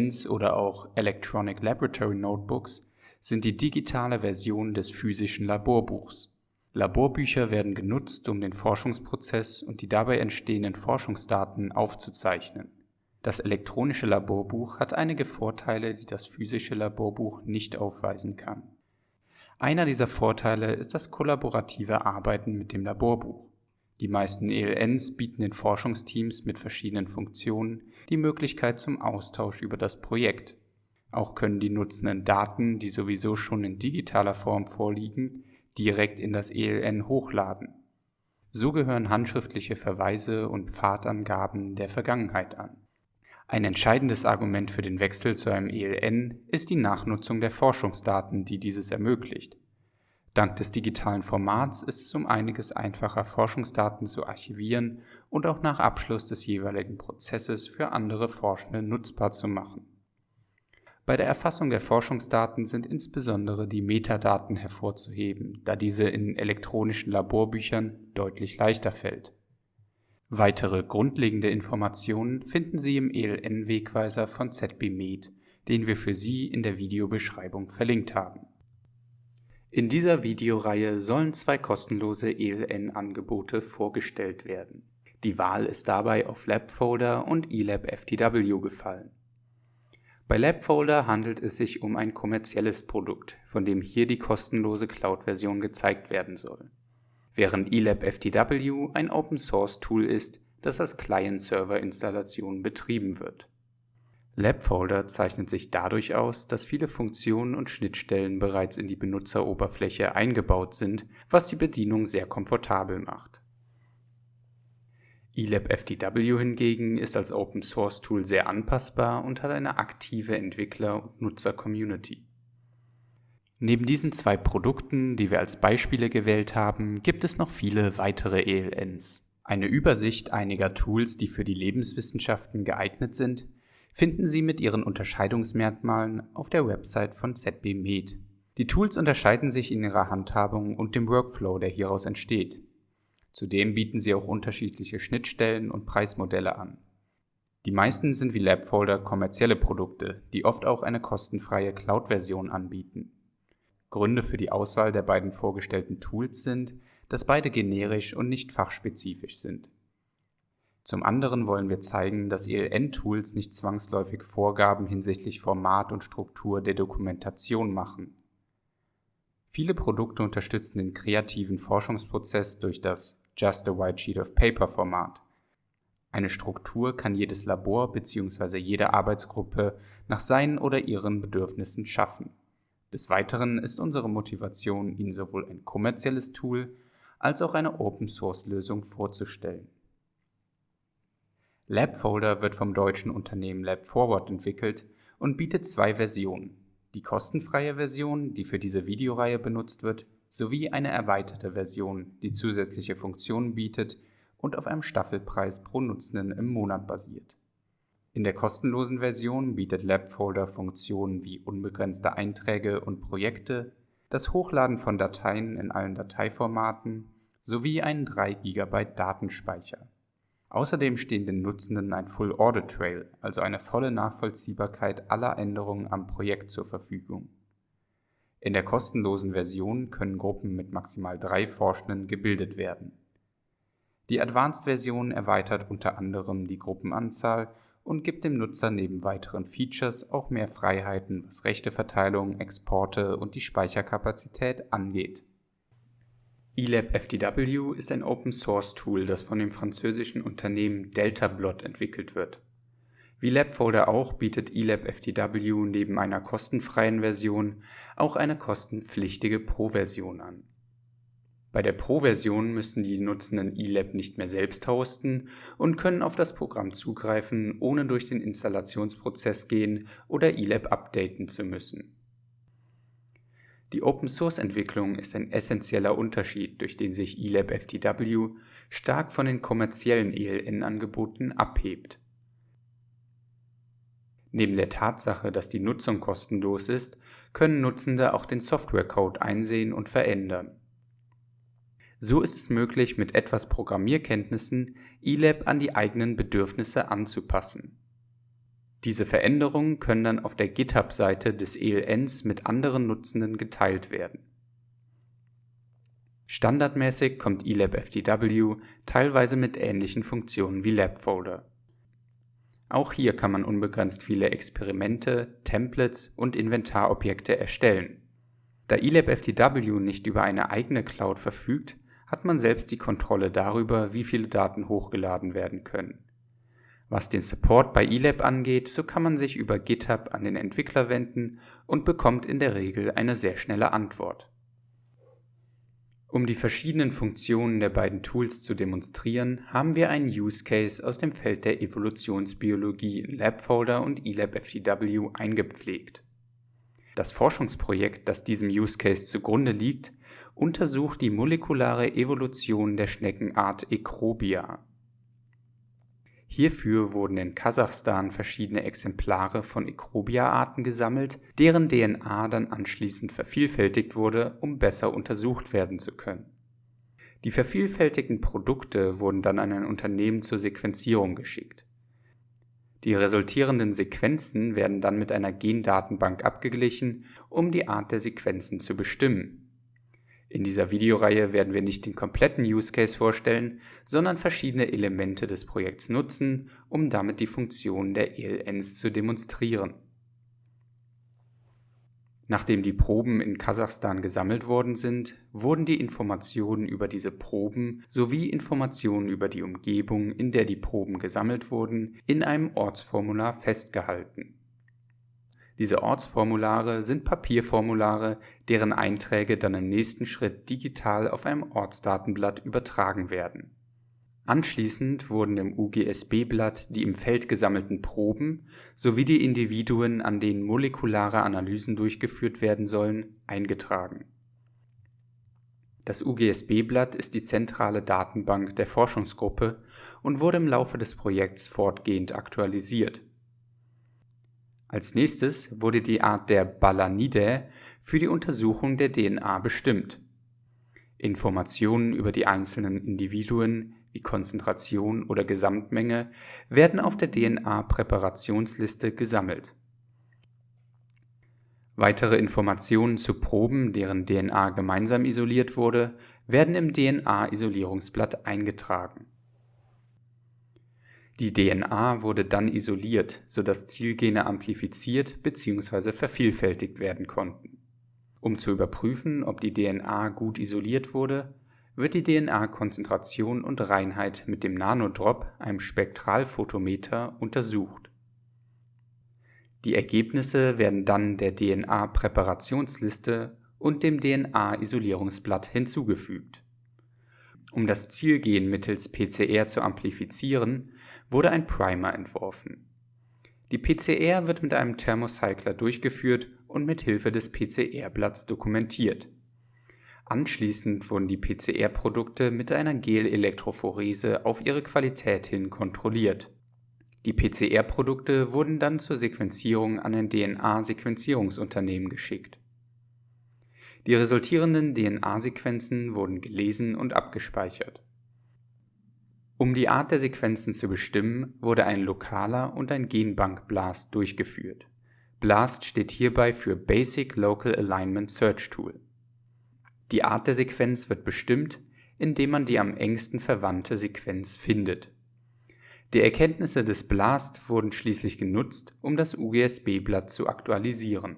ELNs oder auch Electronic Laboratory Notebooks sind die digitale Version des physischen Laborbuchs. Laborbücher werden genutzt, um den Forschungsprozess und die dabei entstehenden Forschungsdaten aufzuzeichnen. Das elektronische Laborbuch hat einige Vorteile, die das physische Laborbuch nicht aufweisen kann. Einer dieser Vorteile ist das kollaborative Arbeiten mit dem Laborbuch. Die meisten ELNs bieten den Forschungsteams mit verschiedenen Funktionen die Möglichkeit zum Austausch über das Projekt. Auch können die Nutzenden Daten, die sowieso schon in digitaler Form vorliegen, direkt in das ELN hochladen. So gehören handschriftliche Verweise und Pfadangaben der Vergangenheit an. Ein entscheidendes Argument für den Wechsel zu einem ELN ist die Nachnutzung der Forschungsdaten, die dieses ermöglicht. Dank des digitalen Formats ist es um einiges einfacher, Forschungsdaten zu archivieren und auch nach Abschluss des jeweiligen Prozesses für andere Forschende nutzbar zu machen. Bei der Erfassung der Forschungsdaten sind insbesondere die Metadaten hervorzuheben, da diese in elektronischen Laborbüchern deutlich leichter fällt. Weitere grundlegende Informationen finden Sie im ELN-Wegweiser von ZBMed, den wir für Sie in der Videobeschreibung verlinkt haben. In dieser Videoreihe sollen zwei kostenlose ELN-Angebote vorgestellt werden. Die Wahl ist dabei auf LabFolder und eLab FTW gefallen. Bei LabFolder handelt es sich um ein kommerzielles Produkt, von dem hier die kostenlose Cloud-Version gezeigt werden soll, während eLab FTW ein Open-Source-Tool ist, das als Client-Server-Installation betrieben wird. LabFolder zeichnet sich dadurch aus, dass viele Funktionen und Schnittstellen bereits in die Benutzeroberfläche eingebaut sind, was die Bedienung sehr komfortabel macht. eLab FTW hingegen ist als Open-Source-Tool sehr anpassbar und hat eine aktive Entwickler- und Nutzer-Community. Neben diesen zwei Produkten, die wir als Beispiele gewählt haben, gibt es noch viele weitere ELNs. Eine Übersicht einiger Tools, die für die Lebenswissenschaften geeignet sind, finden Sie mit ihren Unterscheidungsmerkmalen auf der Website von ZB Med. Die Tools unterscheiden sich in ihrer Handhabung und dem Workflow, der hieraus entsteht. Zudem bieten sie auch unterschiedliche Schnittstellen und Preismodelle an. Die meisten sind wie LabFolder kommerzielle Produkte, die oft auch eine kostenfreie Cloud-Version anbieten. Gründe für die Auswahl der beiden vorgestellten Tools sind, dass beide generisch und nicht fachspezifisch sind. Zum anderen wollen wir zeigen, dass ELN-Tools nicht zwangsläufig Vorgaben hinsichtlich Format und Struktur der Dokumentation machen. Viele Produkte unterstützen den kreativen Forschungsprozess durch das Just a White Sheet of Paper Format. Eine Struktur kann jedes Labor bzw. jede Arbeitsgruppe nach seinen oder ihren Bedürfnissen schaffen. Des Weiteren ist unsere Motivation, Ihnen sowohl ein kommerzielles Tool als auch eine Open-Source-Lösung vorzustellen. LabFolder wird vom deutschen Unternehmen LabForward entwickelt und bietet zwei Versionen, die kostenfreie Version, die für diese Videoreihe benutzt wird, sowie eine erweiterte Version, die zusätzliche Funktionen bietet und auf einem Staffelpreis pro Nutzenden im Monat basiert. In der kostenlosen Version bietet LabFolder Funktionen wie unbegrenzte Einträge und Projekte, das Hochladen von Dateien in allen Dateiformaten sowie einen 3 GB Datenspeicher. Außerdem stehen den Nutzenden ein Full Audit Trail, also eine volle Nachvollziehbarkeit aller Änderungen am Projekt zur Verfügung. In der kostenlosen Version können Gruppen mit maximal drei Forschenden gebildet werden. Die Advanced-Version erweitert unter anderem die Gruppenanzahl und gibt dem Nutzer neben weiteren Features auch mehr Freiheiten, was Rechteverteilung, Exporte und die Speicherkapazität angeht eLab FTW ist ein Open-Source-Tool, das von dem französischen Unternehmen DeltaBlot entwickelt wird. Wie LabFolder auch bietet eLab FTW neben einer kostenfreien Version auch eine kostenpflichtige Pro-Version an. Bei der Pro-Version müssen die Nutzenden eLab nicht mehr selbst hosten und können auf das Programm zugreifen, ohne durch den Installationsprozess gehen oder eLab updaten zu müssen die Open-Source-Entwicklung ist ein essentieller Unterschied, durch den sich eLab FTW stark von den kommerziellen ELN-Angeboten abhebt. Neben der Tatsache, dass die Nutzung kostenlos ist, können Nutzende auch den Softwarecode einsehen und verändern. So ist es möglich, mit etwas Programmierkenntnissen eLab an die eigenen Bedürfnisse anzupassen Diese Veränderungen können dann auf der GitHub-Seite des ELNs mit anderen Nutzenden geteilt werden. Standardmäßig kommt elabFTW teilweise mit ähnlichen Funktionen wie LabFolder. Auch hier kann man unbegrenzt viele Experimente, Templates und Inventarobjekte erstellen. Da elabFTW nicht über eine eigene Cloud verfügt, hat man selbst die Kontrolle darüber, wie viele Daten hochgeladen werden können. Was den Support bei eLab angeht, so kann man sich über GitHub an den Entwickler wenden und bekommt in der Regel eine sehr schnelle Antwort. Um die verschiedenen Funktionen der beiden Tools zu demonstrieren, haben wir einen Use Case aus dem Feld der Evolutionsbiologie in LabFolder und elabFTW eingepflegt. Das Forschungsprojekt, das diesem Use Case zugrunde liegt, untersucht die molekulare Evolution der Schneckenart Ecrobia Hierfür wurden in Kasachstan verschiedene Exemplare von Ecrobia-Arten gesammelt, deren DNA dann anschließend vervielfältigt wurde, um besser untersucht werden zu können. Die vervielfältigten Produkte wurden dann an ein Unternehmen zur Sequenzierung geschickt. Die resultierenden Sequenzen werden dann mit einer Gendatenbank abgeglichen, um die Art der Sequenzen zu bestimmen in dieser Videoreihe werden wir nicht den kompletten Use Case vorstellen, sondern verschiedene Elemente des Projekts nutzen, um damit die Funktionen der ELNs zu demonstrieren. Nachdem die Proben in Kasachstan gesammelt worden sind, wurden die Informationen über diese Proben sowie Informationen über die Umgebung, in der die Proben gesammelt wurden, in einem Ortsformular festgehalten diese Ortsformulare sind Papierformulare, deren Einträge dann im nächsten Schritt digital auf einem Ortsdatenblatt übertragen werden. Anschließend wurden im UGSB-Blatt die im Feld gesammelten Proben sowie die Individuen, an denen molekulare Analysen durchgeführt werden sollen, eingetragen. Das UGSB-Blatt ist die zentrale Datenbank der Forschungsgruppe und wurde im Laufe des Projekts fortgehend aktualisiert als nächstes wurde die Art der Balanidae für die Untersuchung der DNA bestimmt. Informationen über die einzelnen Individuen wie Konzentration oder Gesamtmenge werden auf der DNA-Präparationsliste gesammelt. Weitere Informationen zu Proben, deren DNA gemeinsam isoliert wurde, werden im DNA-Isolierungsblatt eingetragen die DNA wurde dann isoliert, sodass Zielgene amplifiziert bzw. vervielfältigt werden konnten. Um zu überprüfen, ob die DNA gut isoliert wurde, wird die DNA-Konzentration und Reinheit mit dem Nanodrop, einem Spektralphotometer, untersucht. Die Ergebnisse werden dann der DNA-Präparationsliste und dem DNA-Isolierungsblatt hinzugefügt. Um das Zielgen mittels PCR zu amplifizieren, wurde ein Primer entworfen. Die PCR wird mit einem Thermocycler durchgeführt und mit Hilfe des PCR-Blatts dokumentiert. Anschließend wurden die PCR-Produkte mit einer Gel-Elektrophorese auf ihre Qualität hin kontrolliert. Die PCR-Produkte wurden dann zur Sequenzierung an ein DNA-Sequenzierungsunternehmen geschickt. Die resultierenden DNA-Sequenzen wurden gelesen und abgespeichert um die Art der Sequenzen zu bestimmen, wurde ein lokaler und ein Genbank-Blast durchgeführt. BLAST steht hierbei für Basic Local Alignment Search Tool. Die Art der Sequenz wird bestimmt, indem man die am engsten verwandte Sequenz findet. Die Erkenntnisse des BLAST wurden schließlich genutzt, um das UGSB-Blatt zu aktualisieren